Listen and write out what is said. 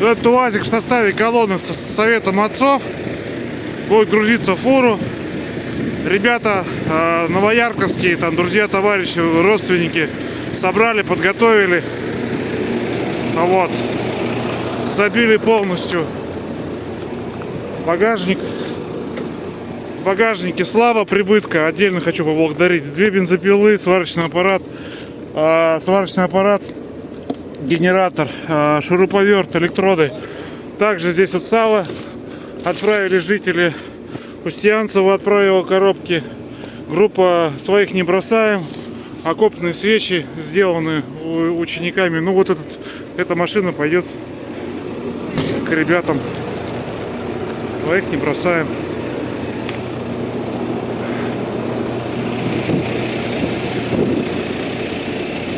Этот УАЗик в составе колонны с советом отцов будет грузиться в фуру. Ребята э, новоярковские, там друзья, товарищи, родственники собрали, подготовили. А Вот. Забили полностью багажник. В багажнике слава прибытка. Отдельно хочу поблагодарить. Две бензопилы, сварочный аппарат, э, сварочный аппарат, генератор, э, шуруповерт, электроды. Также здесь вот сало отправили жители Устьянцева отправила коробки. Группа своих не бросаем. Окопные свечи сделаны учениками. Ну вот этот, эта машина пойдет к ребятам. Своих не бросаем.